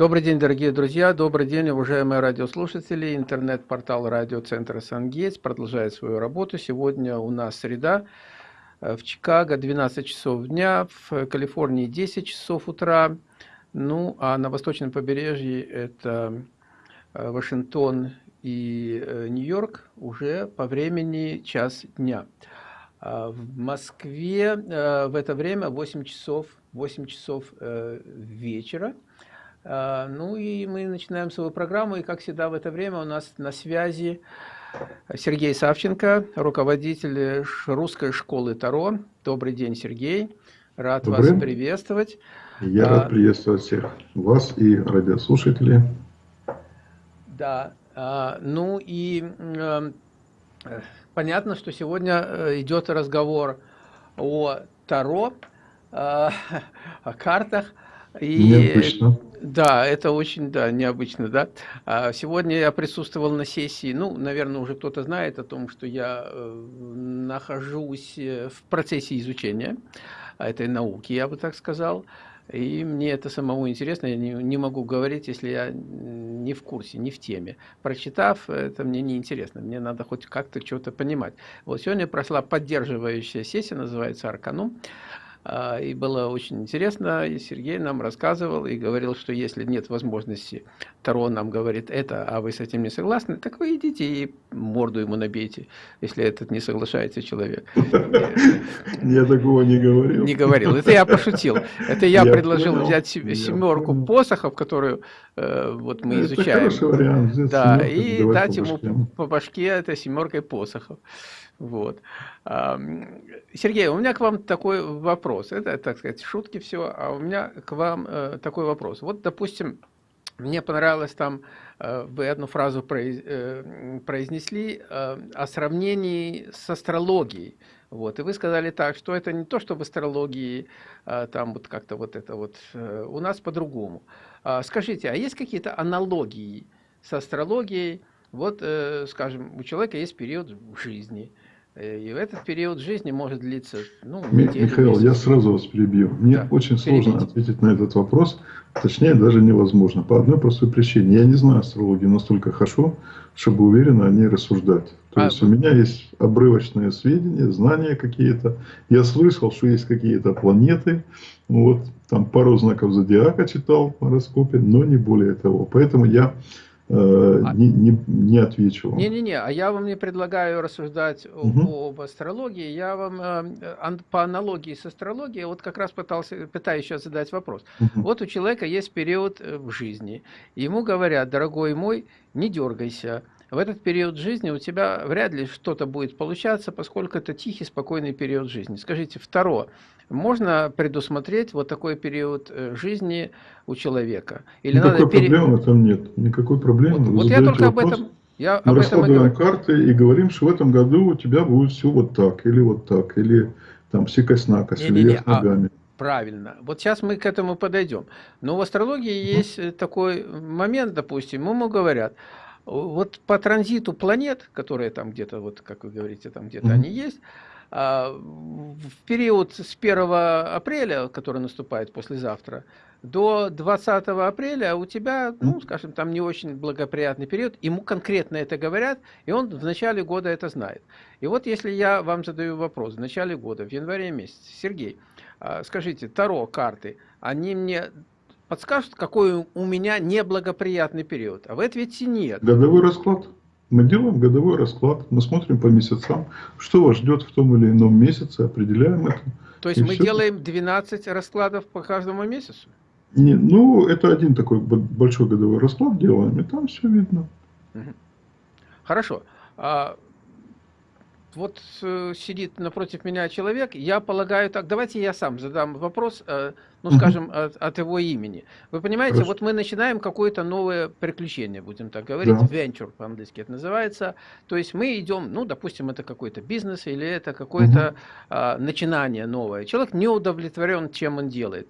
Добрый день, дорогие друзья, добрый день, уважаемые радиослушатели. Интернет-портал радиоцентра «Сангейтс» продолжает свою работу. Сегодня у нас среда. Э, в Чикаго 12 часов дня, в Калифорнии 10 часов утра. Ну, а на восточном побережье это э, Вашингтон и э, Нью-Йорк уже по времени час дня. А в Москве в это время 8 часов, 8 часов вечера. А, ну и мы начинаем свою программу, и как всегда в это время у нас на связи Сергей Савченко, руководитель русской школы Таро. Добрый день, Сергей. Рад Добрый. вас приветствовать. Я а, рад приветствовать всех вас и радиослушателей. Да, а, ну и а, понятно, что сегодня э, идет разговор о Таро, а, о картах. И, Необычно. Да, это очень, да, необычно, да. А сегодня я присутствовал на сессии, ну, наверное, уже кто-то знает о том, что я э, нахожусь э, в процессе изучения этой науки, я бы так сказал. И мне это самому интересно, я не, не могу говорить, если я не в курсе, не в теме. Прочитав, это мне не интересно, мне надо хоть как-то что-то понимать. Вот сегодня прошла поддерживающая сессия, называется «Арканум». А, и было очень интересно, и Сергей нам рассказывал и говорил, что если нет возможности, Таро нам говорит это, а вы с этим не согласны, так вы идите и морду ему набейте, если этот не соглашается человек. Я такого не говорил. Не говорил, это я пошутил. Это я предложил взять семерку посохов, которую э, вот мы изучаем. Да, и дать ему по башке это семеркой посохов. Вот. Сергей, у меня к вам такой вопрос. Это, так сказать, шутки все, а у меня к вам э, такой вопрос. Вот, допустим, мне понравилось там, э, вы одну фразу э, произнесли о сравнении с астрологией. Вот, и вы сказали так, что это не то, что в астрологии там вот как-то вот это вот, у нас по-другому. А скажите, а есть какие-то аналогии с астрологией? Вот, скажем, у человека есть период жизни – и в этот период жизни может длиться, ну, неделю, Михаил, месяц. я сразу вас перебью. Мне да, очень сложно перебить. ответить на этот вопрос. Точнее, даже невозможно. По одной простой причине. Я не знаю астрологии настолько хорошо, чтобы уверенно о ней рассуждать. То а, есть, у меня есть обрывочные сведения, знания какие-то. Я слышал, что есть какие-то планеты. Вот, там пару знаков зодиака читал в гороскопе, но не более того. Поэтому я Э, а не, не, не отвечу. Не-не-не, а я вам не предлагаю рассуждать угу. об астрологии, я вам э, по аналогии с астрологией, вот как раз пытался, пытаюсь сейчас задать вопрос. Угу. Вот у человека есть период э, в жизни, ему говорят, дорогой мой, не дергайся, в этот период жизни у тебя вряд ли что-то будет получаться, поскольку это тихий, спокойный период жизни. Скажите, второе, можно предусмотреть вот такой период э, жизни у человека? Или Никакой надо проблемы пере... там нет, никакой проблемы. Вот, вот я только вопрос, об этом... Я мы об раскладываем этом карты и говорим, что в этом году у тебя будет все вот так, или вот так, или там сикость-накость, или вверх а ногами. А... Правильно. Вот сейчас мы к этому подойдем. Но в астрологии есть э, такой момент, допустим, ему говорят, вот по транзиту планет, которые там где-то, вот как вы говорите, там где-то mm -hmm. они есть, а, в период с 1 апреля, который наступает послезавтра, до 20 апреля у тебя, ну, скажем, там не очень благоприятный период, ему конкретно это говорят, и он в начале года это знает. И вот если я вам задаю вопрос в начале года, в январе месяце, Сергей, а, скажите, Таро карты, они мне подскажут, какой у меня неблагоприятный период. А вы ответите нет. Годовой расклад. Мы делаем годовой расклад, мы смотрим по месяцам, что вас ждет в том или ином месяце, определяем это. То есть мы все. делаем 12 раскладов по каждому месяцу? Не, ну, это один такой большой годовой расклад делаем, и там все видно. Хорошо. Вот э, сидит напротив меня человек, я полагаю так, давайте я сам задам вопрос, э, ну, скажем, от, от его имени. Вы понимаете, Хорошо. вот мы начинаем какое-то новое приключение, будем так говорить, да. venture по-английски это называется, то есть мы идем, ну, допустим, это какой-то бизнес или это какое-то угу. э, начинание новое. Человек не удовлетворен, чем он делает.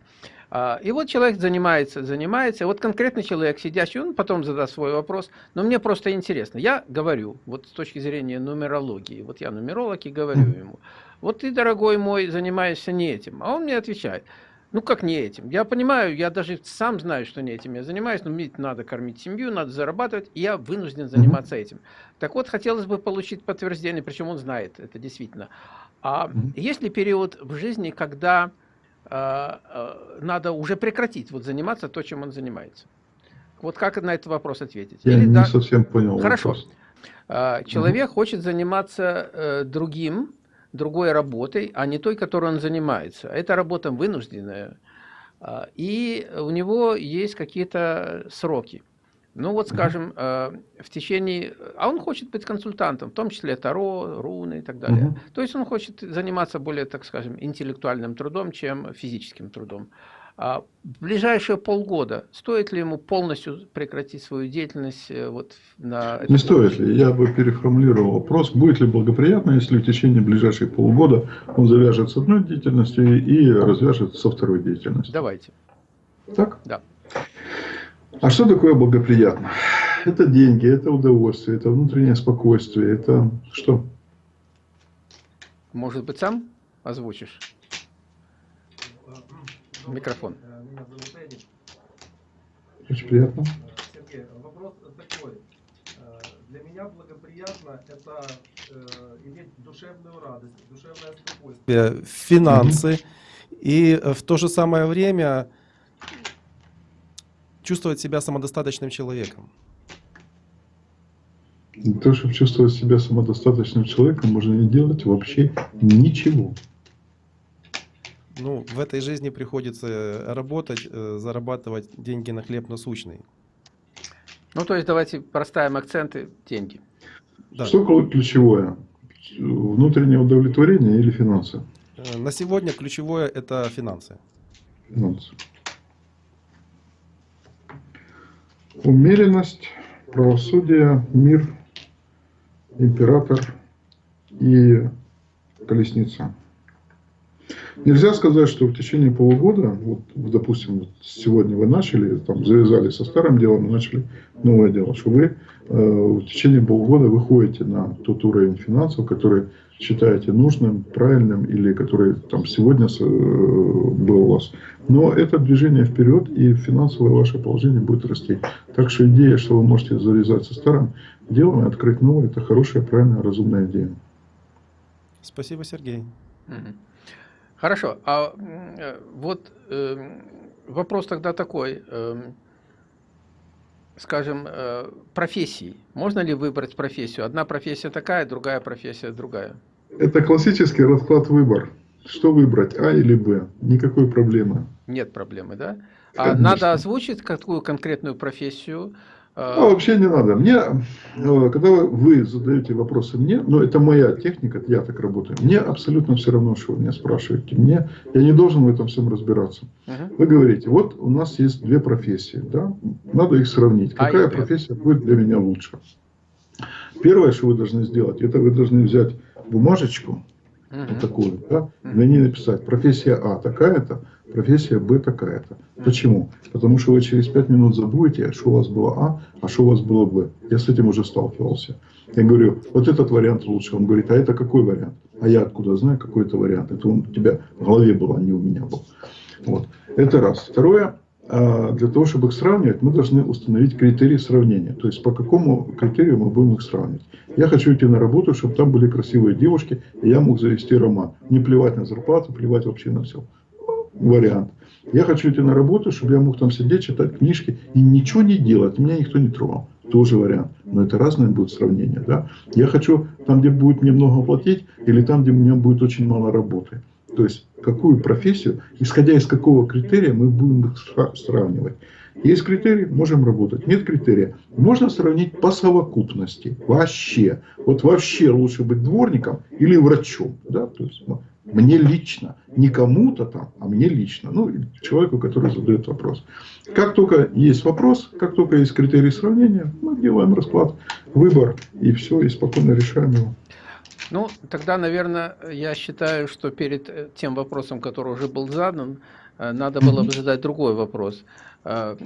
А, и вот человек занимается, занимается, вот конкретный человек, сидящий, он потом задаст свой вопрос, но мне просто интересно. Я говорю, вот с точки зрения нумерологии, вот я нумеролог и говорю ему, вот ты, дорогой мой, занимаешься не этим. А он мне отвечает, Ну, как не этим? Я понимаю, я даже сам знаю, что не этим я занимаюсь, но мне надо кормить семью, надо зарабатывать, и я вынужден заниматься этим. Так вот, хотелось бы получить подтверждение, причем он знает это действительно. А есть ли период в жизни, когда надо уже прекратить вот заниматься то, чем он занимается? Вот как на этот вопрос ответить? Я Или, не да... совсем понял. Хорошо. Вопрос. А, человек угу. хочет заниматься э, другим, другой работой, а не той, которой он занимается. Это работа вынужденная, и у него есть какие-то сроки. Ну вот, скажем, э, в течение... А он хочет быть консультантом, в том числе Таро, руны и так далее. Угу. То есть он хочет заниматься более, так скажем, интеллектуальным трудом, чем физическим трудом. А в ближайшие полгода стоит ли ему полностью прекратить свою деятельность э, вот на Не стоит ли? Я бы переформулировал вопрос, будет ли благоприятно, если в течение ближайших полгода он завяжет с одной деятельностью и развяжет со второй деятельностью. Давайте. Так? Да. А что такое благоприятно? Это деньги, это удовольствие, это внутреннее спокойствие, это что? Может быть, сам озвучишь? Микрофон. Меня зовут Эдик. Очень приятно. Сергей, вопрос такой. Э, для меня благоприятно это э, иметь душевную радость, душевное спокойствие. Финансы. И в то же самое время чувствовать себя самодостаточным человеком. Для того, чтобы чувствовать себя самодостаточным человеком, можно не делать вообще ничего. Ну, в этой жизни приходится работать, э, зарабатывать деньги на хлеб насущный. Ну, то есть давайте проставим акценты деньги. Да. Что ключевое? Внутреннее удовлетворение или финансы? Э, на сегодня ключевое это финансы. Финансы. Умеренность, правосудие, мир, император и колесница. Нельзя сказать, что в течение полугода, вот, допустим, сегодня вы начали, там, завязали со старым делом и начали новое дело, что вы э, в течение полугода выходите на тот уровень финансов, который считаете нужным, правильным или который там сегодня э, был у вас. Но это движение вперед и финансовое ваше положение будет расти. Так что идея, что вы можете завязать со старым делом и открыть новое, это хорошая, правильная, разумная идея. Спасибо, Сергей. Хорошо, а э, вот э, вопрос тогда такой, э, скажем, э, профессии. Можно ли выбрать профессию? Одна профессия такая, другая профессия другая. Это классический расклад выбор. Что выбрать, А или Б? Никакой проблемы. Нет проблемы, да? А надо озвучить какую конкретную профессию, а вообще не надо. Мне, э, когда вы задаете вопросы мне, ну это моя техника, я так работаю, мне абсолютно все равно, что вы меня спрашиваете. Мне, я не должен в этом всем разбираться. Вы говорите, вот у нас есть две профессии, да? надо их сравнить. А Какая профессия будет для меня лучше? Первое, что вы должны сделать, это вы должны взять бумажечку, угу. вот такую, да, на ней написать профессия А такая-то, профессия Б такая-то. Почему? Потому что вы через 5 минут забудете, что у вас было А, а что у вас было Б. Я с этим уже сталкивался. Я говорю, вот этот вариант лучше. Он говорит, а это какой вариант? А я откуда знаю, какой это вариант? Это он у тебя в голове был, а не у меня был. Вот. Это раз. Второе, для того, чтобы их сравнивать, мы должны установить критерии сравнения. То есть, по какому критерию мы будем их сравнивать. Я хочу идти на работу, чтобы там были красивые девушки, и я мог завести роман. Не плевать на зарплату, плевать вообще на все вариант. Я хочу идти на работу, чтобы я мог там сидеть, читать книжки и ничего не делать. Меня никто не трогал. Тоже вариант. Но это разное будет сравнение. Да? Я хочу там, где будет мне много платить, или там, где у меня будет очень мало работы. То есть, какую профессию, исходя из какого критерия мы будем их сравнивать. Есть критерий, можем работать. Нет критерия, можно сравнить по совокупности. Вообще. Вот вообще лучше быть дворником или врачом. Да? То есть, мне лично. Не кому-то там, а мне лично. Ну, человеку, который задает вопрос. Как только есть вопрос, как только есть критерий сравнения, мы делаем расклад, выбор, и все, и спокойно решаем его. Ну, тогда, наверное, я считаю, что перед э, тем вопросом, который уже был задан, э, надо было бы задать другой вопрос. Э,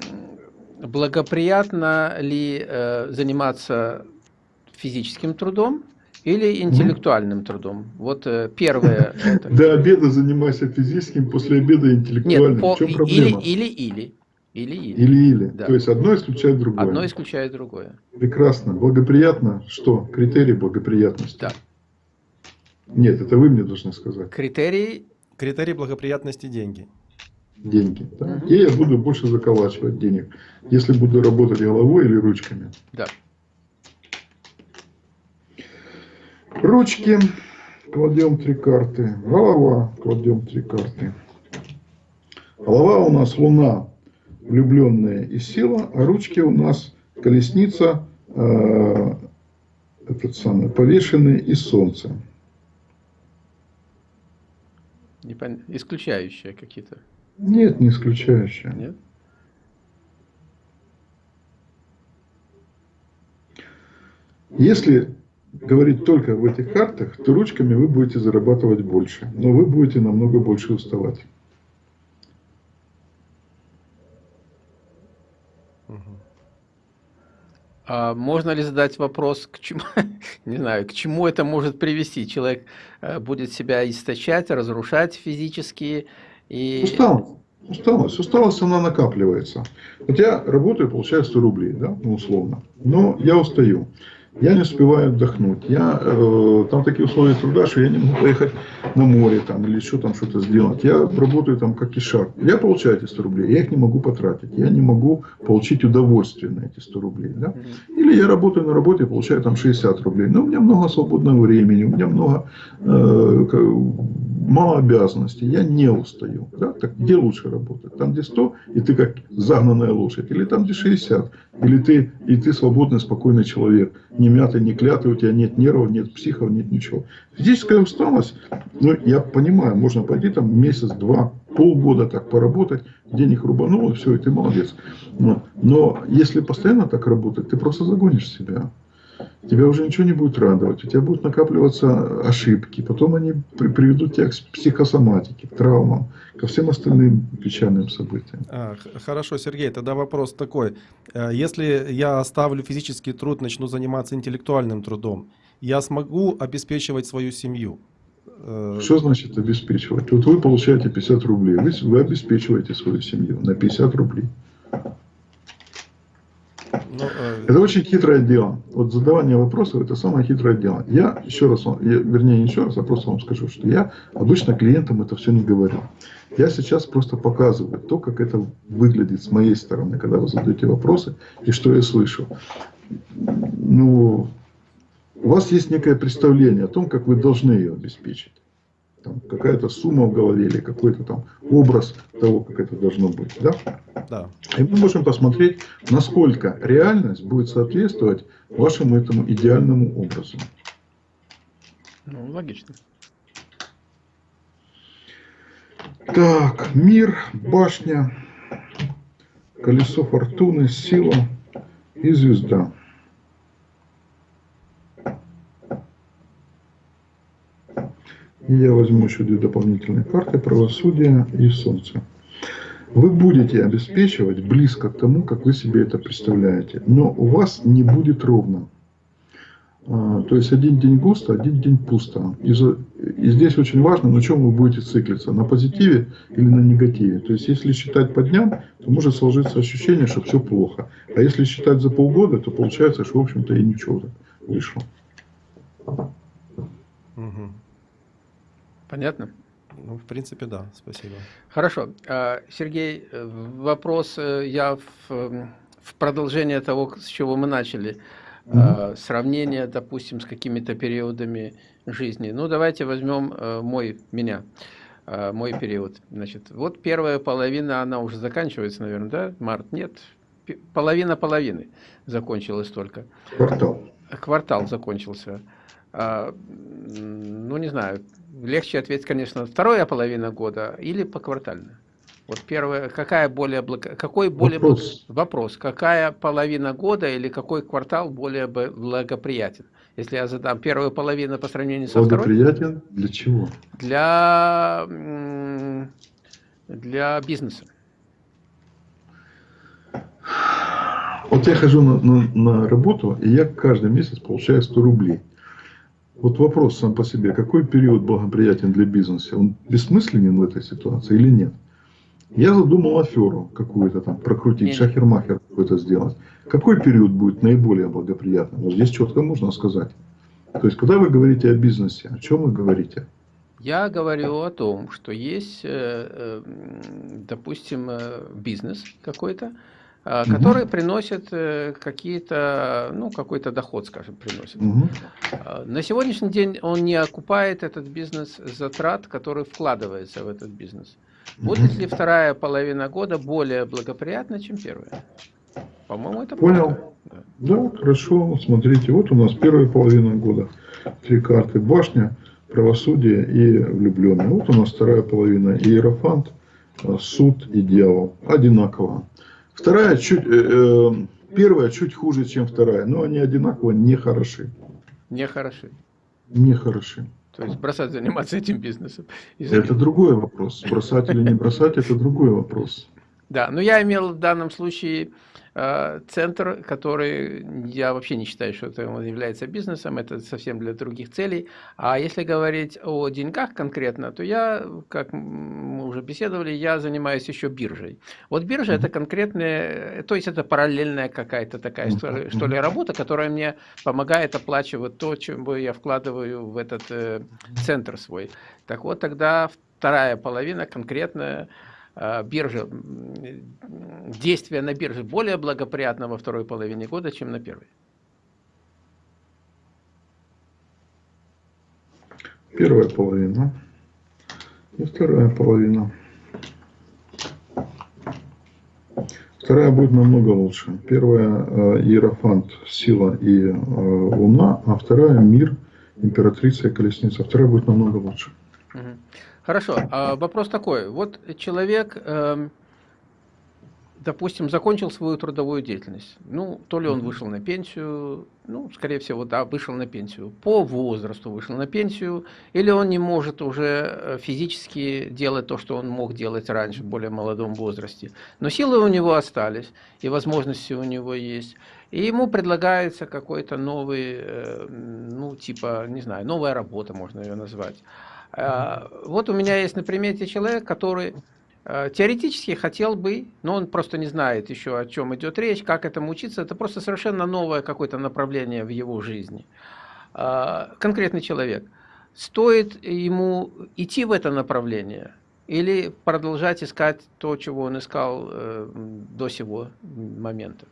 благоприятно ли заниматься физическим трудом Или интеллектуальным трудом. Вот первое. Это... До обеда занимайся физическим, после обеда интеллектуальным. Нет, по... В чем проблема? Или, или, или. Или-или. Или-или. Да. То есть одно исключает другое. Одно исключает другое. Прекрасно. Благоприятно. Что? Критерий благоприятности. Да. Нет, это вы мне должны сказать. Критерий... Критерий благоприятности – деньги. Деньги. Да? Угу. И я буду больше заколачивать денег, если буду работать головой или ручками. Да. Ручки. Кладем три карты. Голова. Кладем три карты. Голова у нас Луна влюбленная и сила, а ручки у нас колесница, э, этот самый, повешенный и солнце. Непон... Исключающие какие-то? Нет, не исключающие. Нет? Если говорить только в этих картах, то ручками вы будете зарабатывать больше, но вы будете намного больше уставать. А можно ли задать вопрос, к чему, не знаю, к чему это может привести? Человек э, будет себя истощать, разрушать физически и... Усталость. Усталость. Усталость, она накапливается. Вот я работаю, получаю 100 рублей, да, ну, условно. Но я устаю я не успеваю отдохнуть. Я, э, там такие условия труда, что я не могу поехать на море там, или еще там что-то сделать. Я работаю там как ишак. Я получаю эти 100 рублей, я их не могу потратить. Я не могу получить удовольствие на эти 100 рублей. Да? Или я работаю на работе и получаю там 60 рублей. Но у меня много свободного времени, у меня много э, мало обязанностей, я не устаю. Да? Так где лучше работать? Там, где 100, и ты как загнанная лошадь, или там, где 60, или ты, и ты свободный, спокойный человек, не мятый, не клятый, у тебя нет нервов, нет психов, нет ничего. Физическая усталость, ну, я понимаю, можно пойти там месяц, два, полгода так поработать, денег рубанул, и все, и ты молодец. Но, но если постоянно так работать, ты просто загонишь себя тебя уже ничего не будет радовать, у тебя будут накапливаться ошибки, потом они приведут тебя к психосоматике, к травмам, ко всем остальным печальным событиям. А, хорошо, Сергей, тогда вопрос такой. Э, если я оставлю физический труд, начну заниматься интеллектуальным трудом, я смогу обеспечивать свою семью? Э, Что значит обеспечивать? Вот вы получаете 50 рублей, вы, вы обеспечиваете свою семью на 50 рублей. Но, ну, э... Это очень хитрое дело. Вот задавание вопросов это самое хитрое дело. Я еще раз, вам, я, вернее не еще раз, а просто вам скажу, что я обычно клиентам это все не говорю. Я сейчас просто показываю то, как это выглядит с моей стороны, когда вы задаете вопросы и что я слышу. Ну, у вас есть некое представление о том, как вы должны ее обеспечить там какая-то сумма в голове или какой-то там образ того, как это должно быть. Да? Да. И мы можем посмотреть, насколько реальность будет соответствовать вашему этому идеальному образу. Ну, логично. Так, мир, башня, колесо фортуны, сила и звезда. Я возьму еще две дополнительные карты, правосудие и солнце. Вы будете обеспечивать близко к тому, как вы себе это представляете. Но у вас не будет ровно. А, то есть один день густо, один день пусто. И, и здесь очень важно, на чем вы будете циклиться, на позитиве или на негативе. То есть если считать по дням, то может сложиться ощущение, что все плохо. А если считать за полгода, то получается, что в общем-то и ничего вышло. Угу. Понятно? Ну, в принципе, да. Спасибо. Хорошо. А, Сергей, э, вопрос э, я в, эм, в продолжение того, с чего мы начали. Mm -hmm. Сравнение, допустим, с какими-то периодами жизни. Ну, давайте возьмем э, мой, меня, мой период. Значит, вот первая половина, она уже заканчивается, наверное, да? Март? Нет. Половина половины закончилась только. Квартал. Квартал закончился. А, ну, не знаю, легче ответить, конечно, вторая половина года или поквартально. Вот первое, какая более какой более вопрос. вопрос, какая половина года или какой квартал более благоприятен? Если я задам первую половину по сравнению со второй. Благоприятен для чего? Для для бизнеса. Вот я хожу на, на, на работу, и я каждый месяц получаю 100 рублей. Вот вопрос сам по себе. Какой период благоприятен для бизнеса? Он бессмысленен в этой ситуации или нет? Я задумал аферу какую-то там прокрутить, шахермахер какой-то сделать. Какой период будет наиболее благоприятным? Вот здесь четко можно сказать. То есть, когда вы говорите о бизнесе, о чем вы говорите? Я говорю о том, что есть, э, э, допустим, э, бизнес какой-то, который угу. приносит какие-то, ну, какой-то доход, скажем, приносит. Угу. На сегодняшний день он не окупает этот бизнес затрат, которые вкладываются в этот бизнес. Будет ли вторая половина года более благоприятна, чем первая? По-моему, это Понял. Да. да, хорошо. Смотрите, вот у нас первая половина года. Три карты. Башня, правосудие и влюбленные. Вот у нас вторая половина. Иерофант, э, суд и дьявол. Одинаково. Вторая чуть, э, э, первая чуть хуже, чем вторая. Но они одинаково не хороши. Не хороши. Не хороши. То есть бросать заниматься этим бизнесом. Это другой вопрос. Бросать или не бросать, это другой вопрос. Да, но я имел в данном случае Э, центр, который я вообще не считаю, что это он является бизнесом, это совсем для других целей. А если говорить о деньгах конкретно, то я, как мы уже беседовали, я занимаюсь еще биржей. Вот биржа mm -hmm. это конкретная, то есть это параллельная какая-то такая, mm -hmm. что ли, работа, которая мне помогает оплачивать то, чем я вкладываю в этот э, центр свой. Так вот, тогда вторая половина конкретная Э, биржа, действия на бирже более благоприятно во второй половине года, чем на первой? Первая половина и вторая половина. Вторая будет намного лучше. Первая э, Иерофант, сила и э, луна, а вторая мир, императрица и колесница. Вторая будет намного лучше. Угу. Хорошо, а вопрос такой. Вот человек, э, допустим, закончил свою трудовую деятельность. Ну, то ли он вышел на пенсию, ну, скорее всего, да, вышел на пенсию. По возрасту вышел на пенсию, или он не может уже э, физически делать то, что он мог делать раньше, в более молодом возрасте. Но силы у него остались, и возможности у него есть. И ему предлагается какой-то новый, э, ну, типа, не знаю, новая работа, можно ее назвать. Э, вот у меня есть на примете человек, который э, теоретически хотел бы, но он просто не знает еще, о чем идет речь, как этому учиться. Это просто совершенно новое какое-то направление в его жизни. Э, конкретный человек. Стоит ему идти в это направление или продолжать искать то, чего он искал до сего момента?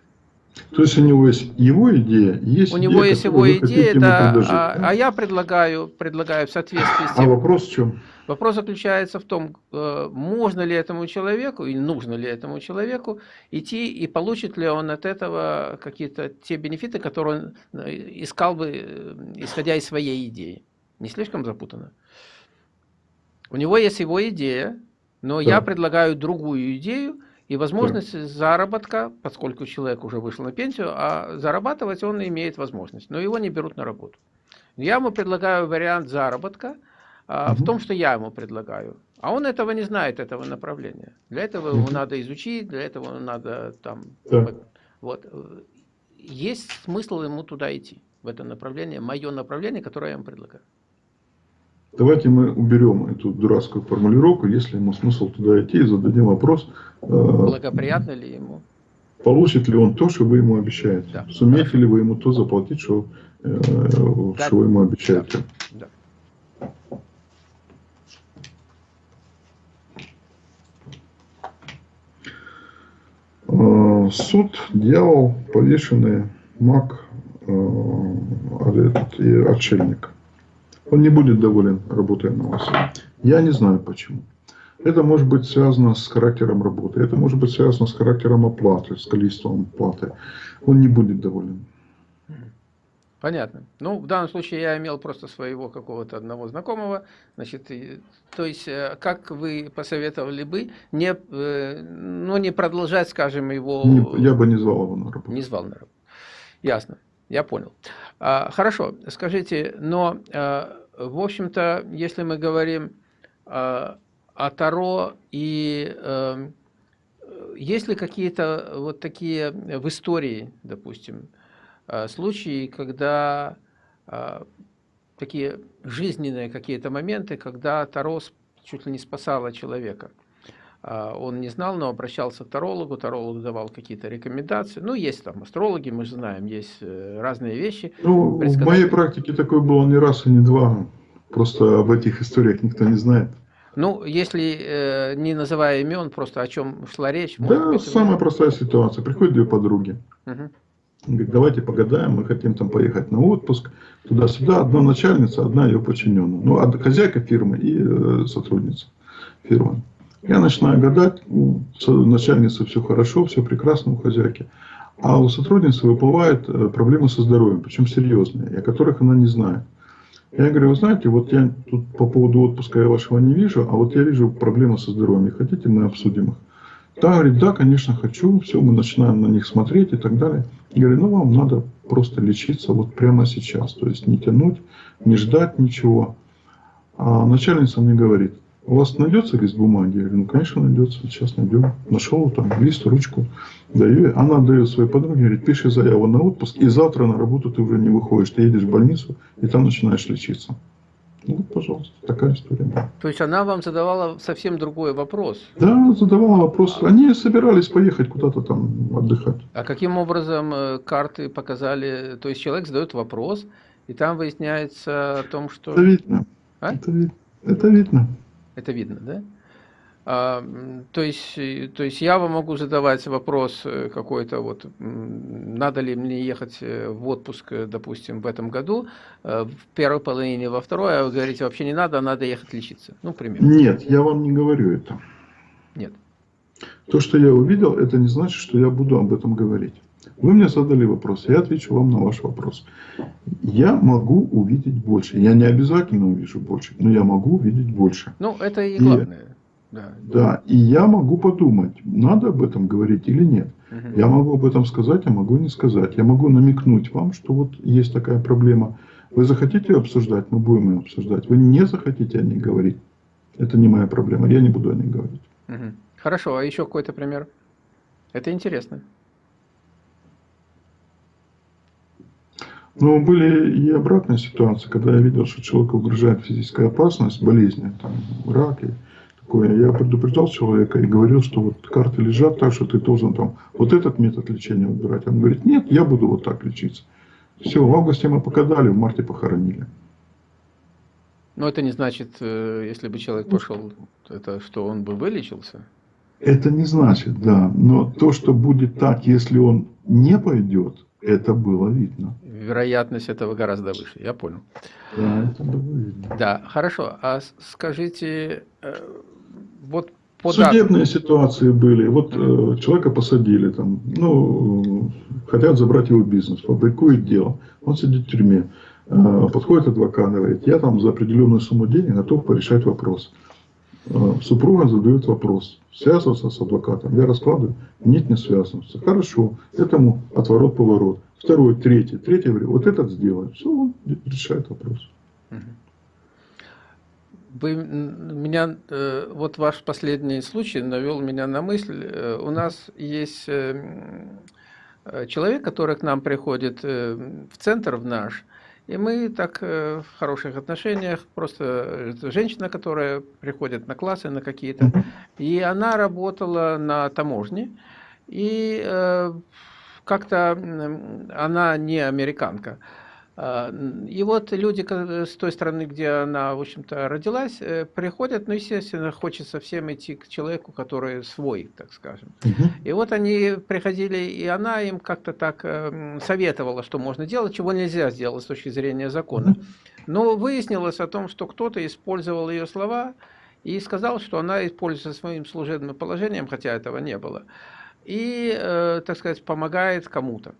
То есть у него есть его идея, есть У идея, него есть его идея, да, а, а я предлагаю, предлагаю в соответствии с а тем... А вопрос в чем? Вопрос заключается в том, э, можно ли этому человеку и нужно ли этому человеку идти и получит ли он от этого какие-то те бенефиты, которые он э, искал бы, э, исходя из своей идеи. Не слишком запутанно? У него есть его идея, но да. я предлагаю другую идею, и возможность да. заработка, поскольку человек уже вышел на пенсию, а зарабатывать он имеет возможность, но его не берут на работу. Я ему предлагаю вариант заработка а, угу. в том, что я ему предлагаю. А он этого не знает, этого направления. Для этого угу. ему надо изучить, для этого надо там... Да. Вот. Есть смысл ему туда идти, в это направление, мое направление, которое я ему предлагаю. Давайте мы уберем эту дурацкую формулировку, если ему смысл туда идти, и зададим вопрос. Э, Благоприятно ли ему? Получит ли он то, что вы ему обещаете? Да. Сумеете Хорошо. ли вы ему то заплатить, что, э, да. что вы ему обещаете? Да. Да. Э, суд, дьявол, повешенный, маг этот, и отшельник он не будет доволен, работая на вас. Я не знаю почему. Это может быть связано с характером работы, это может быть связано с характером оплаты, с количеством оплаты. Он не будет доволен. Понятно. Ну, в данном случае я имел просто своего какого-то одного знакомого. Значит, то есть, э, как вы посоветовали бы, не, э, ну, не продолжать, скажем, его... Не, я бы не звал его на работу. Не звал на работу. Ясно, я понял. А, хорошо, скажите, но а, в общем-то, если мы говорим э, о Таро и э, есть ли какие-то вот такие в истории, допустим, э, случаи, когда такие жизненные какие-то моменты, когда Таро чуть ли не спасало человека. А, он не знал, но обращался к тарологу, таролог давал какие-то рекомендации. Ну, есть там астрологи, мы же знаем, есть э, разные вещи. Ну, в моей практике такой был не раз и не два. Просто об этих историях никто не знает. Ну, если э, не называя имен, просто о чем шла речь. Да, быть, самая простая ситуация. Приходят две подруги. Угу. Говорит, давайте погадаем, мы хотим там поехать на отпуск, туда-сюда. Одна начальница, одна ее подчиненная. Ну, хозяйка фирмы и э, сотрудница фирмы. Я начинаю гадать, у начальницы все хорошо, все прекрасно у хозяйки. А у сотрудницы выплывают э, проблемы со здоровьем, причем серьезные, о которых она не знает. Я говорю, вы знаете, вот я тут по поводу отпуска я вашего не вижу, а вот я вижу проблемы со здоровьем. Хотите, мы обсудим их? Та говорит, да, конечно, хочу. Все, мы начинаем на них смотреть и так далее. Я говорю, ну вам надо просто лечиться вот прямо сейчас. То есть не тянуть, не ждать ничего. А начальница мне говорит, у вас найдется лист бумаги? Я говорю, ну, конечно, найдется. Сейчас найдем. Нашел там лист, ручку. Даю. Она дает своей подруге, говорит, пиши заяву на отпуск, и завтра на работу ты уже не выходишь. Ты едешь в больницу, и там начинаешь лечиться. Ну, вот, пожалуйста, такая история. То есть она вам задавала совсем другой вопрос? Да, задавала вопрос. Они собирались поехать куда-то там отдыхать. А каким образом э, карты показали? То есть человек задает вопрос, и там выясняется о том, что... Это видно. А? Это, вид... Это видно. Это видно, да? А, то, есть, то есть я вам могу задавать вопрос э, какой-то, вот, надо ли мне ехать э, в отпуск, э, допустим, в этом году, в первой половине, во второй, а вы говорите, вообще не надо, а надо ехать лечиться. Ну, примерно. Нет, я вам не говорю это. Нет. То, что я увидел, это не значит, что я буду об этом говорить. Вы мне задали вопрос, я отвечу вам на ваш вопрос. Я могу увидеть больше. Я не обязательно увижу больше, но я могу увидеть больше. Ну, это и главное. И, да. да, и я могу подумать, надо об этом говорить или нет. Угу. Я могу об этом сказать, а могу не сказать. Я могу намекнуть вам, что вот есть такая проблема. Вы захотите ее обсуждать, мы будем ее обсуждать. Вы не захотите о ней говорить. Это не моя проблема, я не буду о ней говорить. Угу. Хорошо, а еще какой-то пример? Это интересно. Но были и обратные ситуации, когда я видел, что человеку угрожает физическая опасность, болезни, там, рак и такое. Я предупреждал человека и говорил, что вот карты лежат так, что ты должен там вот этот метод лечения выбирать. Он говорит, нет, я буду вот так лечиться. Все, в августе мы покадали, в марте похоронили. Но это не значит, э, если бы человек пошел, это что он бы вылечился? Это не значит, да. Но то, что будет так, если он не пойдет, это было видно. Вероятность этого гораздо выше, я понял. Да, это было видно. Да, хорошо. А скажите, э, вот по Судебные датам... ситуации были. Вот э, человека посадили там, ну, хотят забрать его бизнес, фабрикует дело. Он сидит в тюрьме. Э, подходит адвокат, говорит, я там за определенную сумму денег готов порешать вопрос. Э, супруга задает вопрос, связываться с адвокатом. Я раскладываю, нет, не связываться. Хорошо, этому отворот-поворот. Второй, третий. Третий вот этот сделай. Все, он решает вопрос. Вы меня, э, вот ваш последний случай навел меня на мысль. Э, у нас есть человек, который к нам приходит в центр в наш, и мы так э, в хороших отношениях, просто женщина, которая приходит на классы, на какие-то, и она работала на таможне, и э, как-то она не американка, и вот люди с той стороны, где она, в общем-то, родилась, э, приходят, ну, естественно, хочется всем идти к человеку, который свой, так скажем. Угу. И вот они приходили, и она им как-то так эм, советовала, что можно делать, чего нельзя сделать с точки зрения закона. Но выяснилось о том, что кто-то использовал ее слова и сказал, что она используется своим служебным положением, хотя этого не было, и, э, так сказать, помогает кому-то.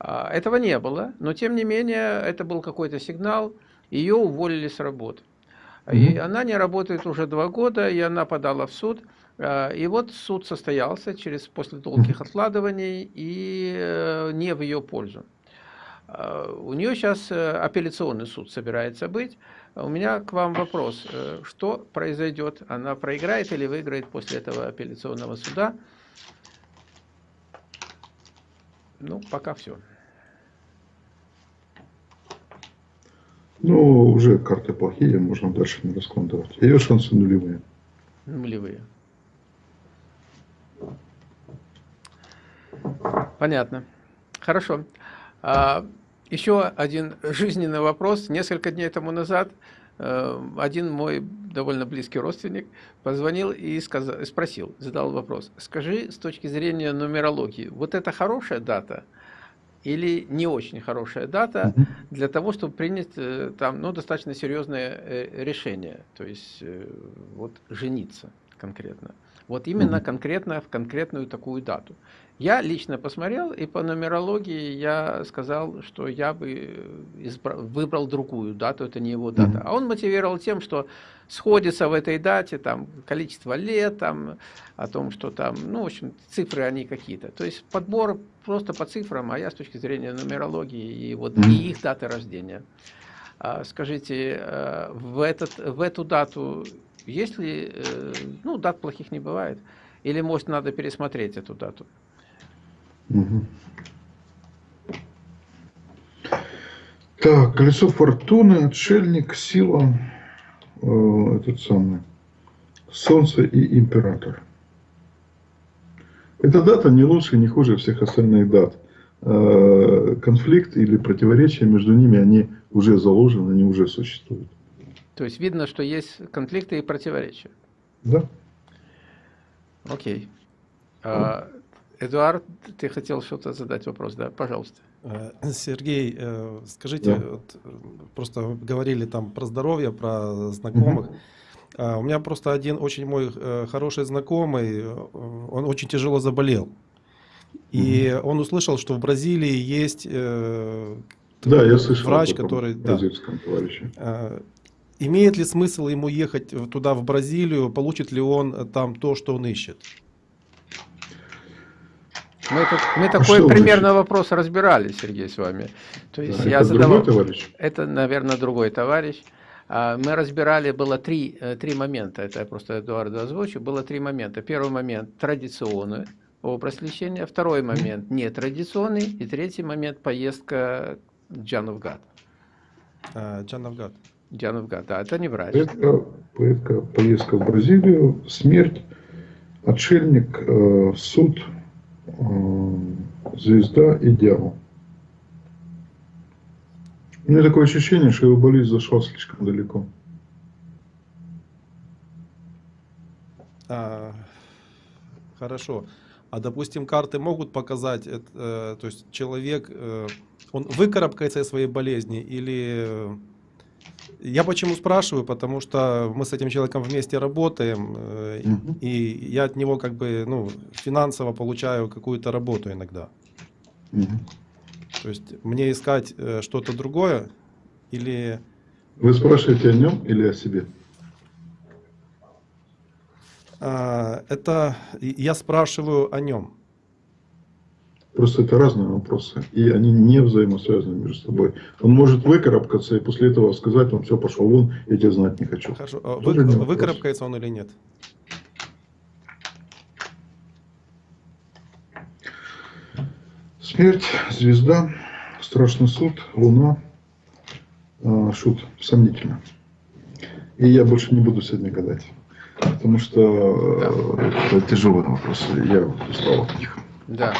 А, этого не было, но тем не менее это был какой-то сигнал, ее уволили с работы. И она не работает уже два года, и она подала в суд. А, и вот суд состоялся через после долгих откладываний и э, не в ее пользу. А, у нее сейчас э, апелляционный суд собирается быть. У меня к вам вопрос. Э, что произойдет? Она проиграет или выиграет после этого апелляционного суда? Ну, пока все. Ну, уже карты плохие, можно дальше не раскладывать. Ее шансы нулевые. Нулевые. Понятно. Хорошо. А, еще один жизненный вопрос. Несколько дней тому назад э, один мой довольно близкий родственник позвонил и сказал, спросил, задал вопрос. Скажи, с точки зрения нумерологии, вот это хорошая дата или не очень хорошая дата для того, чтобы принять э, там, ну, достаточно серьезное э, решение, то есть вот жениться конкретно. Вот именно конкретно в конкретную такую дату. Я лично посмотрел, и по нумерологии я сказал, что я бы избрал, выбрал другую дату, это не его дата. А он мотивировал тем, что сходится в этой дате там количество лет, там, о том, что там, ну, в общем, цифры они какие-то. То есть подбор просто по цифрам, а я с точки зрения нумерологии и, вот, и их даты рождения. А, скажите, э, в, этот, в эту дату, если, э, ну, дат плохих не бывает, или, может, надо пересмотреть эту дату? Угу. Так, колесо фортуны, отшельник, сила, э, этот самый, солнце и император. Эта дата не лучше, не хуже всех остальных дат. Э, конфликт или противоречия между ними, они уже заложены, они уже существуют. То есть видно, что есть конфликты и противоречия? Да. Окей. А, Эдуард, ты хотел что-то задать вопрос, да? Пожалуйста. Э, Сергей, э, скажите, да. вот, просто говорили там про здоровье, про знакомых. Угу. У меня просто один очень мой э, хороший знакомый, он очень тяжело заболел. И угу. он услышал, что в Бразилии есть да, я слышал врач, который... Да, имеет ли смысл ему ехать туда, в Бразилию? Получит ли он там то, что он ищет? Мы, тут, мы а такой примерно значит? вопрос разбирали, Сергей, с вами. То есть да, я это задавал... другой товарищ? Это, наверное, другой товарищ. Мы разбирали, было три, э, три момента, это я просто Эдуарду озвучу, было три момента. Первый момент – традиционный образ лечения, второй момент – нетрадиционный, и третий момент – поездка Джановгад. А, Джановгад. Джановгад, да, это не врач. Поездка, поездка, поездка в Бразилию, смерть, отшельник, э, суд – звезда и дьявол. У меня такое ощущение, что его болезнь зашла слишком далеко. А, хорошо. А допустим, карты могут показать, э, то есть человек, э, он выкарабкается из своей болезни или я почему спрашиваю, потому что мы с этим человеком вместе работаем, угу. и я от него как бы ну, финансово получаю какую-то работу иногда. Угу. То есть мне искать э, что-то другое или... Вы спрашиваете о нем или о себе? А, это я спрашиваю о нем. Просто это разные вопросы, и они не взаимосвязаны между собой. Он может выкарабкаться и после этого сказать, он все, пошел вон, я тебя знать не хочу. Хорошо, а вы, выкарабкается он или нет? Смерть, звезда, страшный суд, луна, э, шут, сомнительно. И я больше не буду сегодня гадать, потому что да. это тяжелые вопросы, я устал от них. Да.